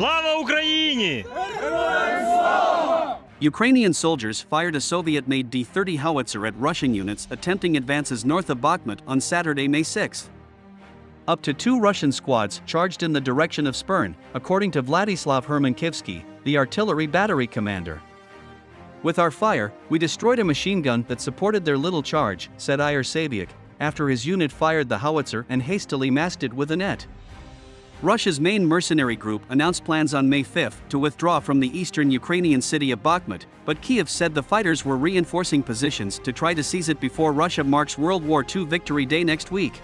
Слава Україні! Ukrainian soldiers fired a Soviet-made D-30 howitzer at Russian units attempting advances north of Bakhmut on Saturday, May 6. Up to two Russian squads charged in the direction of Spirne, according to Vladislav Hermankivsky, the artillery battery commander. With our fire, we destroyed a machine gun that supported their little charge, said Iyer Sabiak, after his unit fired the howitzer and hastily masked it with a net. Russia's main mercenary group announced plans on May 5 to withdraw from the eastern Ukrainian city of Bakhmut, but Kiev said the fighters were reinforcing positions to try to seize it before Russia marks World War II Victory Day next week.